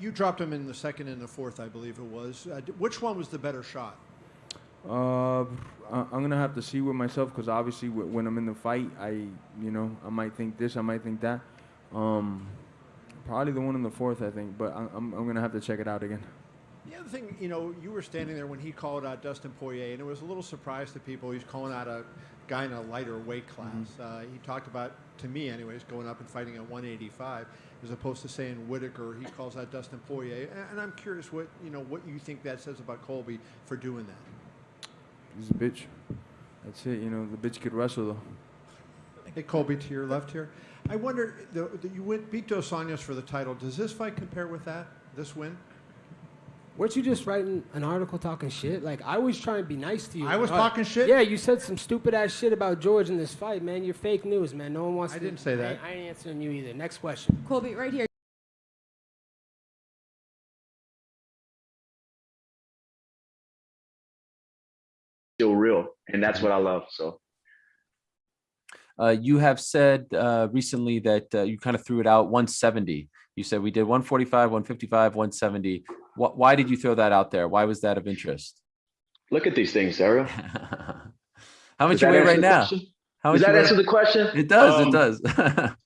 you dropped him in the second and the fourth, I believe it was. Uh, which one was the better shot? Uh, I'm gonna have to see with myself because obviously when I'm in the fight, I you know I might think this, I might think that. Um, probably the one in the fourth, I think, but I'm I'm gonna have to check it out again. The other thing, you know, you were standing there when he called out Dustin Poirier, and it was a little surprise to people. He's calling out a guy in a lighter weight class. Uh, he talked about, to me anyways, going up and fighting at 185, as opposed to saying Whittaker. He calls out Dustin Poirier, and, and I'm curious what you know what you think that says about Colby for doing that. He's a bitch. That's it. You know the bitch could wrestle though. Hey, Colby, to your left here. I wonder, the, the, you went, beat Dos Anjos for the title. Does this fight compare with that? This win? Weren't you just writing an article talking shit? Like I was trying to be nice to you. I was Uh, talking shit? Yeah, you said some stupid ass shit about George in this fight, man. You're fake news, man. No one wants I to. didn't say that. I, ain't- I ain't answering you either. Next question. Colby, right here. Still real, and that's what I love. So Uh, you have said uh, recently that uh, you kind of threw it out 170. You said we did 145, 155, 170. Wh- why did you throw that out there? Why was that of interest? look at these things, Ariel. How much Does you weigh right now? question? How Does that answer the question? It does. Um, it does.